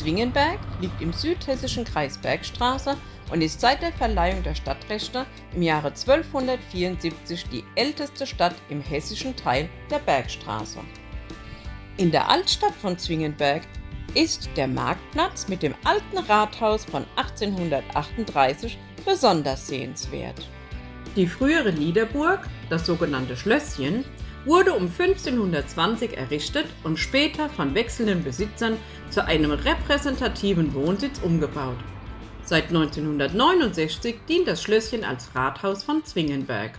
Zwingenberg liegt im südhessischen Kreis Bergstraße und ist seit der Verleihung der Stadtrechte im Jahre 1274 die älteste Stadt im hessischen Teil der Bergstraße. In der Altstadt von Zwingenberg ist der Marktplatz mit dem alten Rathaus von 1838 besonders sehenswert. Die frühere Niederburg, das sogenannte Schlösschen, wurde um 1520 errichtet und später von wechselnden Besitzern zu einem repräsentativen Wohnsitz umgebaut. Seit 1969 dient das Schlösschen als Rathaus von Zwingenberg.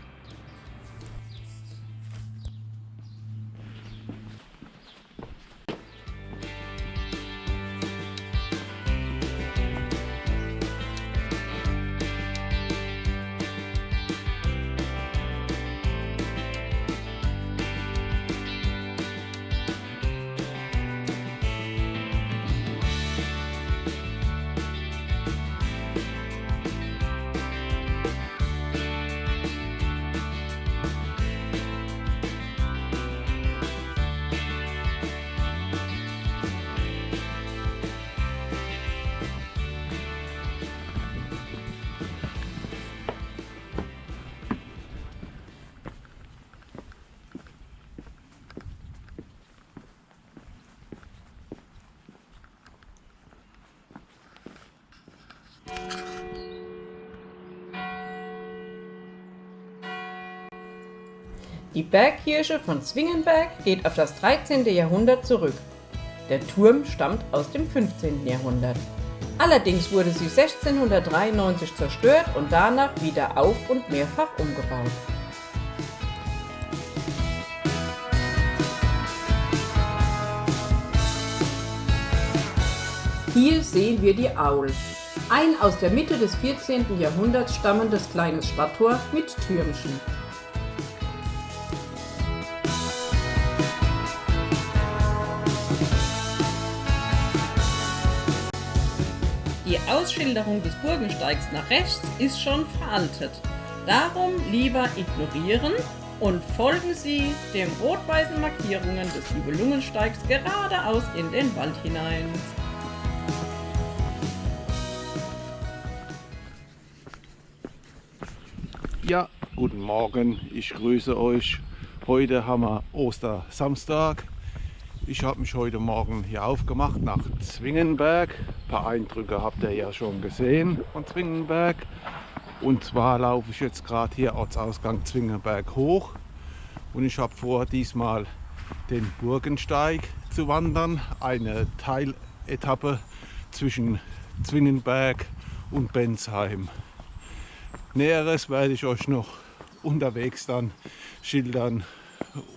Die Bergkirche von Zwingenberg geht auf das 13. Jahrhundert zurück. Der Turm stammt aus dem 15. Jahrhundert. Allerdings wurde sie 1693 zerstört und danach wieder auf und mehrfach umgebaut. Hier sehen wir die Aul, ein aus der Mitte des 14. Jahrhunderts stammendes kleines Stadttor mit Türmchen. Ausschilderung des Burgensteigs nach rechts ist schon veraltet. Darum lieber ignorieren und folgen Sie den rot-weißen Markierungen des Nibelungensteigs geradeaus in den Wald hinein. Ja, guten Morgen, ich grüße euch. Heute haben wir Ostersamstag. Ich habe mich heute Morgen hier aufgemacht nach Zwingenberg. Ein paar Eindrücke habt ihr ja schon gesehen von Zwingenberg. Und zwar laufe ich jetzt gerade hier Ortsausgang Zwingenberg hoch. Und ich habe vor, diesmal den Burgensteig zu wandern. Eine Teiletappe zwischen Zwingenberg und Bensheim. Näheres werde ich euch noch unterwegs dann schildern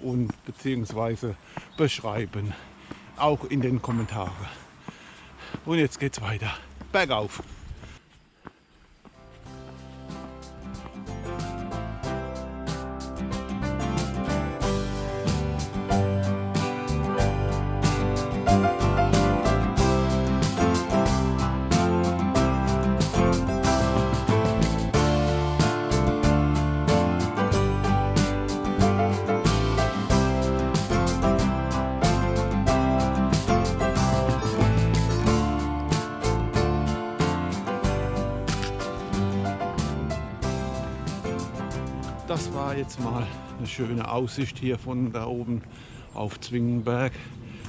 und beziehungsweise beschreiben. Auch in den Kommentaren. Und jetzt geht's weiter. Bergauf. Das war jetzt mal eine schöne Aussicht hier von da oben auf Zwingenberg.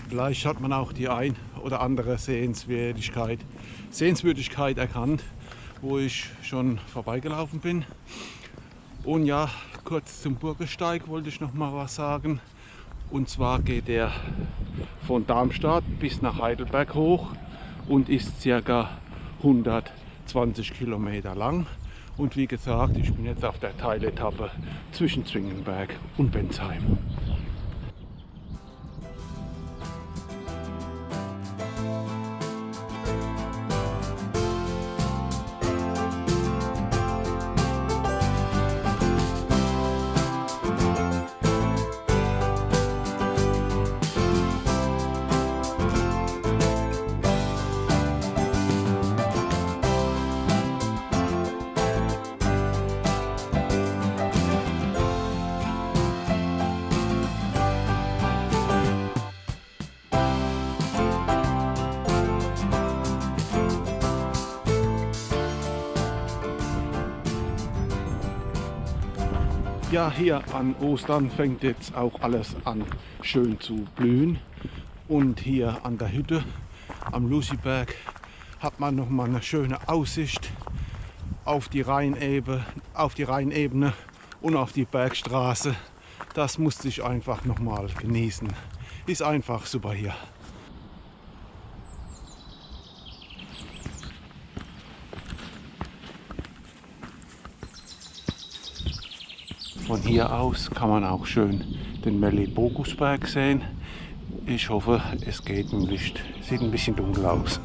Vielleicht hat man auch die ein oder andere Sehenswürdigkeit, Sehenswürdigkeit erkannt, wo ich schon vorbeigelaufen bin. Und ja, kurz zum Burgesteig wollte ich noch mal was sagen. Und zwar geht er von Darmstadt bis nach Heidelberg hoch und ist circa 120 Kilometer lang. Und wie gesagt, ich bin jetzt auf der Teiletappe zwischen Zwingenberg und Bensheim. Ja, hier an Ostern fängt jetzt auch alles an schön zu blühen. Und hier an der Hütte am Luciberg hat man noch mal eine schöne Aussicht auf die Rheinebene, auf die Rheinebene und auf die Bergstraße. Das musste ich einfach noch mal genießen. Ist einfach super hier. Hier aus kann man auch schön den Melibogusberg sehen. Ich hoffe, es geht im Licht. Sieht ein bisschen dunkel aus.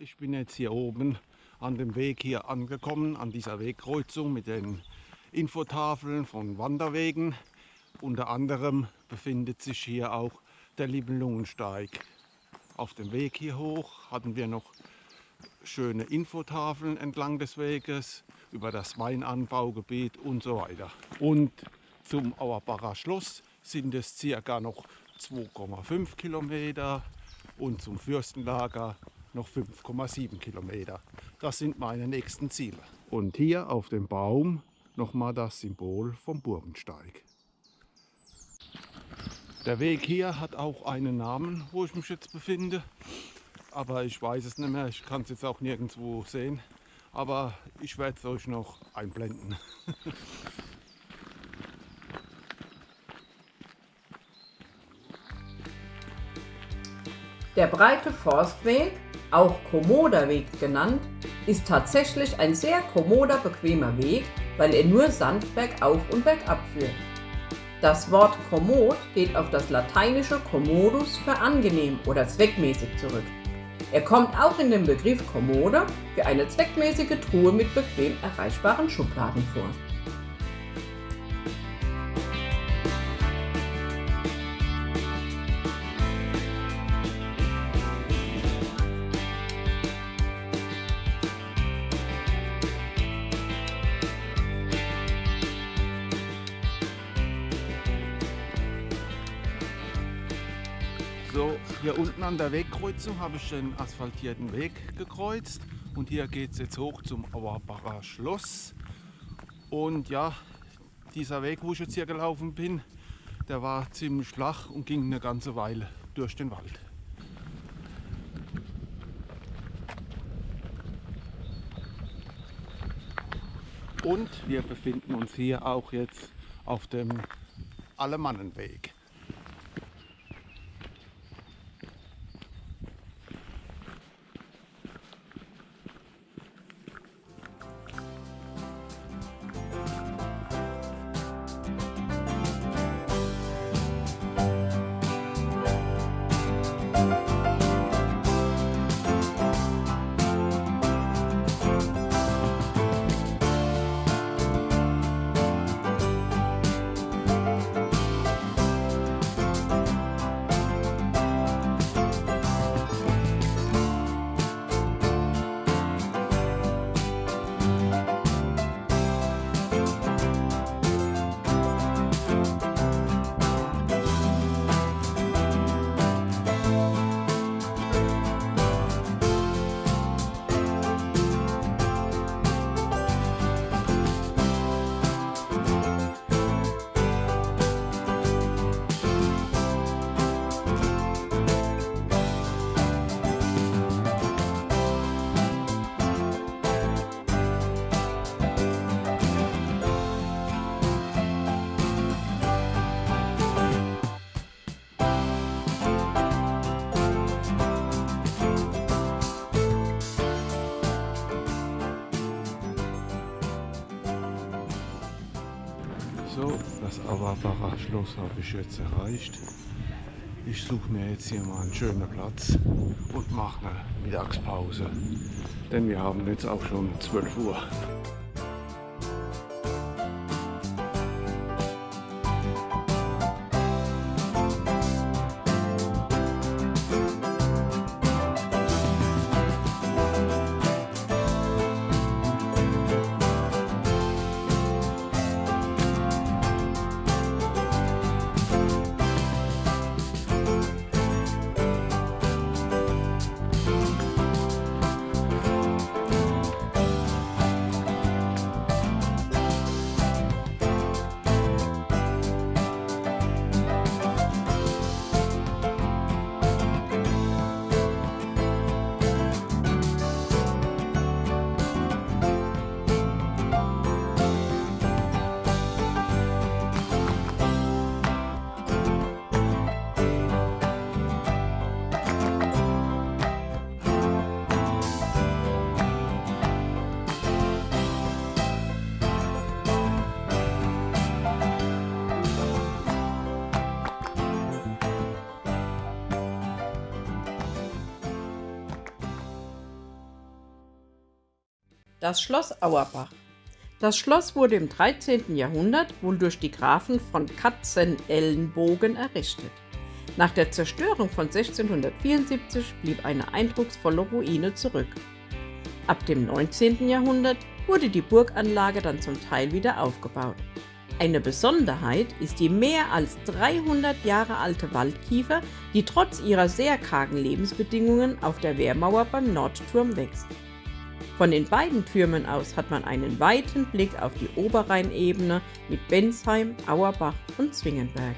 Ich bin jetzt hier oben an dem Weg hier angekommen, an dieser Wegkreuzung mit den Infotafeln von Wanderwegen. Unter anderem befindet sich hier auch der Libelungensteig. Auf dem Weg hier hoch hatten wir noch schöne Infotafeln entlang des Weges über das Weinanbaugebiet und so weiter. Und zum Auerbacher Schloss sind es circa noch 2,5 Kilometer und zum Fürstenlager noch 5,7 Kilometer. Das sind meine nächsten Ziele. Und hier auf dem Baum nochmal das Symbol vom Burgensteig. Der Weg hier hat auch einen Namen, wo ich mich jetzt befinde. Aber ich weiß es nicht mehr, ich kann es jetzt auch nirgendwo sehen. Aber ich werde es euch noch einblenden. Der breite Forstweg, auch Kommoder-Weg genannt, ist tatsächlich ein sehr kommoder, bequemer Weg, weil er nur Sand bergauf und bergab führt. Das Wort kommod geht auf das lateinische commodus für angenehm oder zweckmäßig zurück. Er kommt auch in dem Begriff Kommode für eine zweckmäßige Truhe mit bequem erreichbaren Schubladen vor. Hier unten an der Wegkreuzung habe ich den asphaltierten Weg gekreuzt und hier geht es jetzt hoch zum Auerbacher Schloss. Und ja, dieser Weg, wo ich jetzt hier gelaufen bin, der war ziemlich flach und ging eine ganze Weile durch den Wald. Und wir befinden uns hier auch jetzt auf dem Allemannenweg. Schloss habe ich jetzt erreicht. Ich suche mir jetzt hier mal einen schönen Platz und mache eine Mittagspause. Denn wir haben jetzt auch schon 12 Uhr. Das Schloss Auerbach. Das Schloss wurde im 13. Jahrhundert wohl durch die Grafen von Katzenelnbogen errichtet. Nach der Zerstörung von 1674 blieb eine eindrucksvolle Ruine zurück. Ab dem 19. Jahrhundert wurde die Burganlage dann zum Teil wieder aufgebaut. Eine Besonderheit ist die mehr als 300 Jahre alte Waldkiefer, die trotz ihrer sehr kargen Lebensbedingungen auf der Wehrmauer beim Nordturm wächst. Von den beiden Türmen aus hat man einen weiten Blick auf die Oberrheinebene mit Bensheim, Auerbach und Zwingenberg.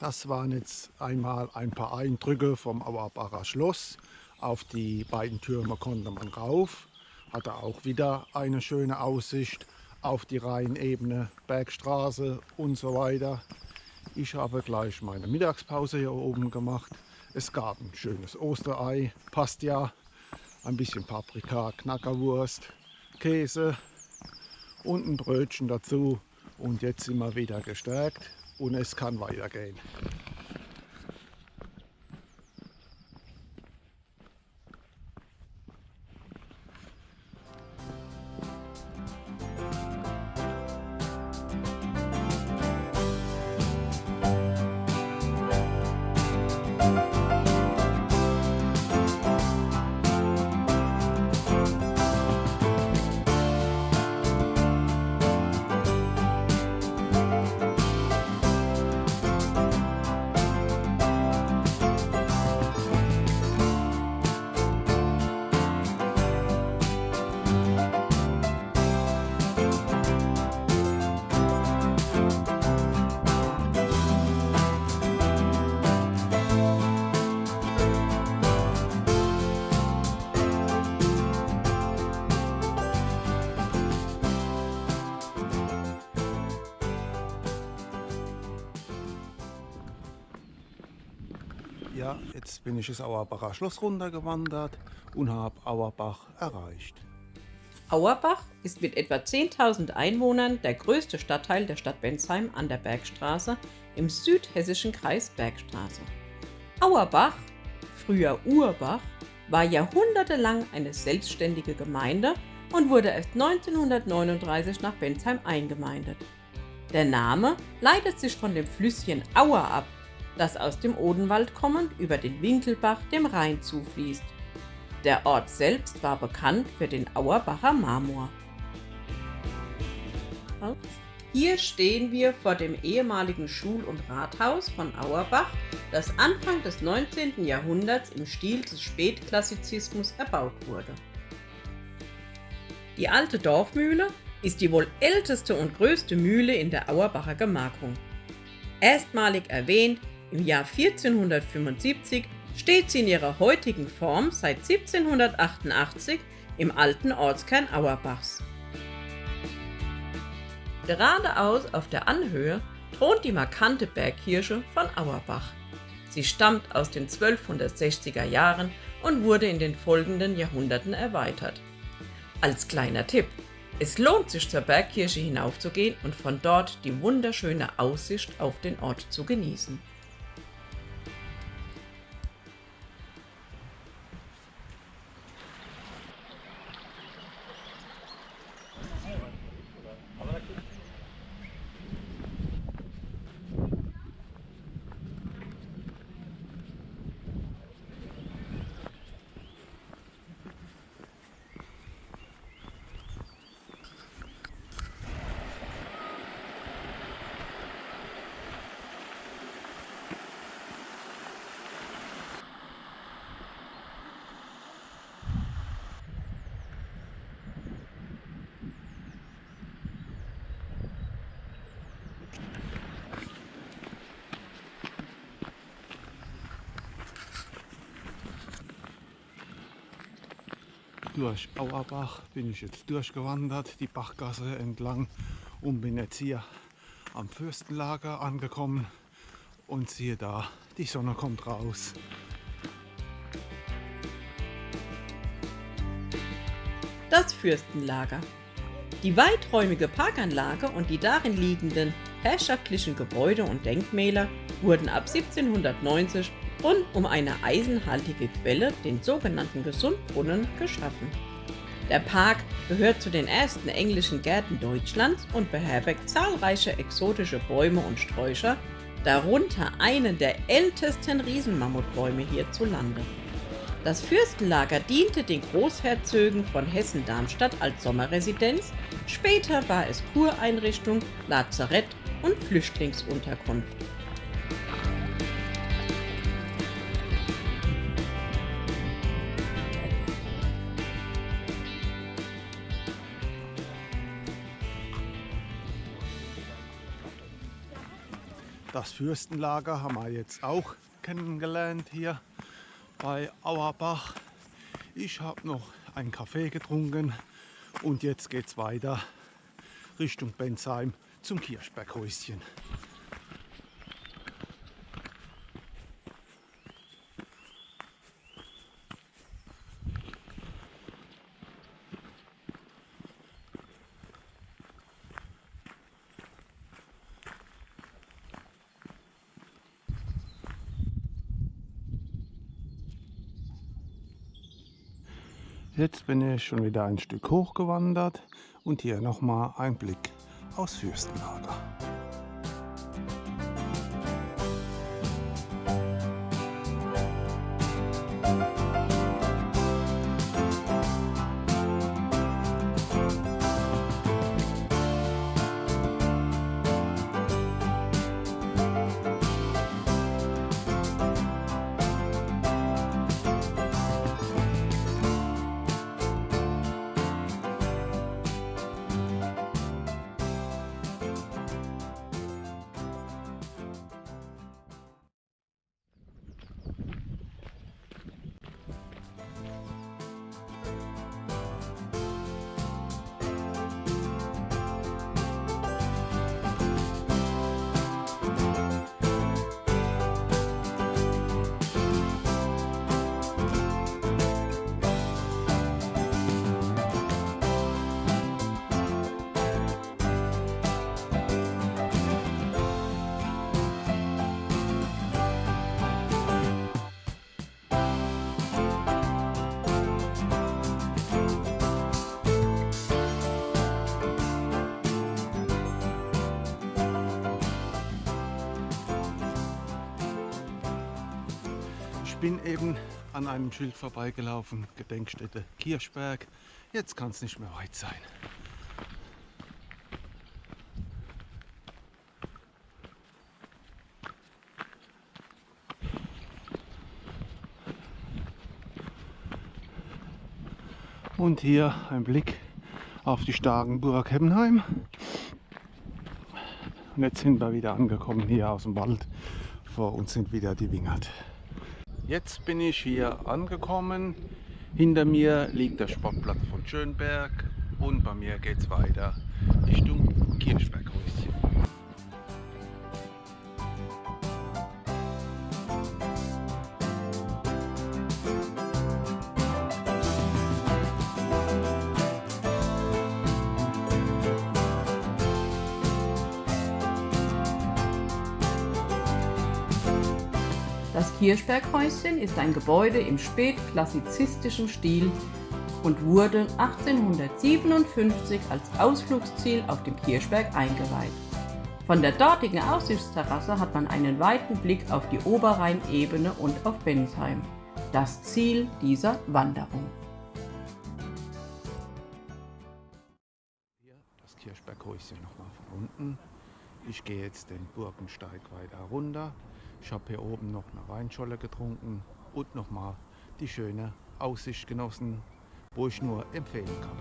Das waren jetzt einmal ein paar Eindrücke vom Auerbacher Schloss. Auf die beiden Türme konnte man rauf hatte auch wieder eine schöne Aussicht auf die Rheinebene, Bergstraße und so weiter. Ich habe gleich meine Mittagspause hier oben gemacht. Es gab ein schönes Osterei, passt ja, ein bisschen Paprika, Knackerwurst, Käse und ein Brötchen dazu. Und jetzt sind wir wieder gestärkt und es kann weitergehen. Bin ich das Auerbacher Schloss runtergewandert und habe Auerbach erreicht. Auerbach ist mit etwa 10.000 Einwohnern der größte Stadtteil der Stadt Bensheim an der Bergstraße im südhessischen Kreis Bergstraße. Auerbach, früher Urbach, war jahrhundertelang eine selbstständige Gemeinde und wurde erst 1939 nach Bensheim eingemeindet. Der Name leitet sich von dem Flüsschen Auer ab, das aus dem Odenwald kommend über den Winkelbach dem Rhein zufließt. Der Ort selbst war bekannt für den Auerbacher Marmor. Hier stehen wir vor dem ehemaligen Schul- und Rathaus von Auerbach, das Anfang des 19. Jahrhunderts im Stil des Spätklassizismus erbaut wurde. Die alte Dorfmühle ist die wohl älteste und größte Mühle in der Auerbacher Gemarkung. Erstmalig erwähnt im Jahr 1475 steht sie in ihrer heutigen Form seit 1788 im alten Ortskern Auerbachs. Geradeaus auf der Anhöhe thront die markante Bergkirche von Auerbach. Sie stammt aus den 1260er Jahren und wurde in den folgenden Jahrhunderten erweitert. Als kleiner Tipp, es lohnt sich zur Bergkirche hinaufzugehen und von dort die wunderschöne Aussicht auf den Ort zu genießen. Durch Auerbach bin ich jetzt durchgewandert, die Bachgasse entlang und bin jetzt hier am Fürstenlager angekommen und siehe da, die Sonne kommt raus. Das Fürstenlager. Die weiträumige Parkanlage und die darin liegenden herrschaftlichen Gebäude und Denkmäler wurden ab 1790 rund um eine eisenhaltige Quelle, den sogenannten Gesundbrunnen, geschaffen. Der Park gehört zu den ersten englischen Gärten Deutschlands und beherbergt zahlreiche exotische Bäume und Sträucher, darunter einen der ältesten Riesenmammutbäume hierzulande. Das Fürstenlager diente den Großherzögen von Hessen-Darmstadt als Sommerresidenz, später war es Kureinrichtung, Lazarett und Flüchtlingsunterkunft. Das Fürstenlager haben wir jetzt auch kennengelernt hier bei Auerbach. Ich habe noch einen Kaffee getrunken und jetzt geht es weiter Richtung Bensheim zum Kirschberghäuschen. Jetzt bin ich schon wieder ein Stück hochgewandert und hier nochmal ein Blick aus Fürstenlager. Bin eben an einem Schild vorbeigelaufen, Gedenkstätte Kirchberg. Jetzt kann es nicht mehr weit sein. Und hier ein Blick auf die Starkenburg Heppenheim. Und jetzt sind wir wieder angekommen hier aus dem Wald. Vor uns sind wieder die Wingert. Jetzt bin ich hier angekommen. Hinter mir liegt der Sportplatz von Schönberg und bei mir geht es weiter Richtung Kirchberghäuschen. Das Kirchberghäuschen ist ein Gebäude im spätklassizistischen Stil und wurde 1857 als Ausflugsziel auf dem Kirchberg eingeweiht. Von der dortigen Aussichtsterrasse hat man einen weiten Blick auf die Oberrheinebene und auf Bensheim, das Ziel dieser Wanderung. Hier das Kirchberghäuschen nochmal von unten. Ich gehe jetzt den Burgensteig weiter runter. Ich habe hier oben noch eine Weinscholle getrunken und nochmal die schöne Aussicht genossen, wo ich nur empfehlen kann.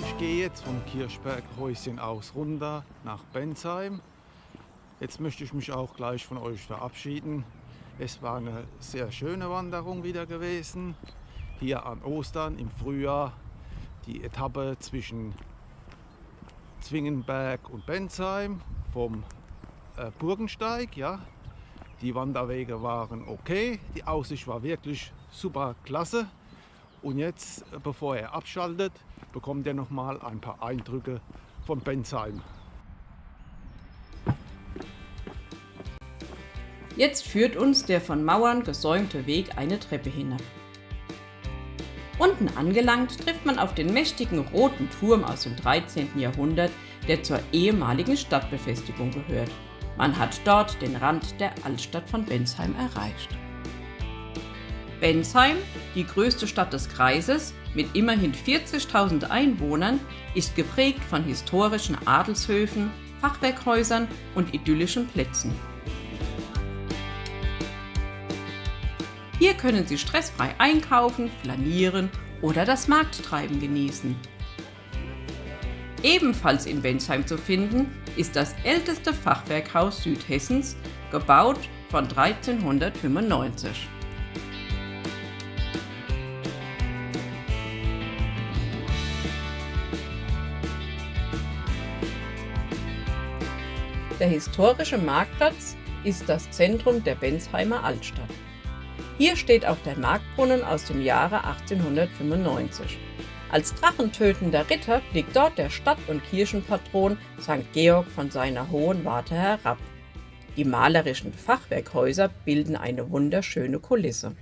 Ich gehe jetzt vom Kirchberghäuschen aus runter nach Bensheim. Jetzt möchte ich mich auch gleich von euch verabschieden. Es war eine sehr schöne Wanderung wieder gewesen. Hier an Ostern im Frühjahr die Etappe zwischen Zwingenberg und Bensheim vom äh, Burgensteig. Ja. Die Wanderwege waren okay, die Aussicht war wirklich super klasse. Und jetzt, äh, bevor er abschaltet, bekommt er noch mal ein paar Eindrücke von Bensheim. Jetzt führt uns der von Mauern gesäumte Weg eine Treppe hinab. Unten angelangt trifft man auf den mächtigen roten Turm aus dem 13. Jahrhundert, der zur ehemaligen Stadtbefestigung gehört. Man hat dort den Rand der Altstadt von Bensheim erreicht. Bensheim, die größte Stadt des Kreises, mit immerhin 40.000 Einwohnern, ist geprägt von historischen Adelshöfen, Fachwerkhäusern und idyllischen Plätzen. Hier können Sie stressfrei einkaufen, flanieren oder das Markttreiben genießen. Ebenfalls in Bensheim zu finden ist das älteste Fachwerkhaus Südhessens, gebaut von 1395. Der historische Marktplatz ist das Zentrum der Bensheimer Altstadt. Hier steht auch der Marktbrunnen aus dem Jahre 1895. Als drachentötender Ritter blickt dort der Stadt- und Kirchenpatron St. Georg von seiner hohen Warte herab. Die malerischen Fachwerkhäuser bilden eine wunderschöne Kulisse.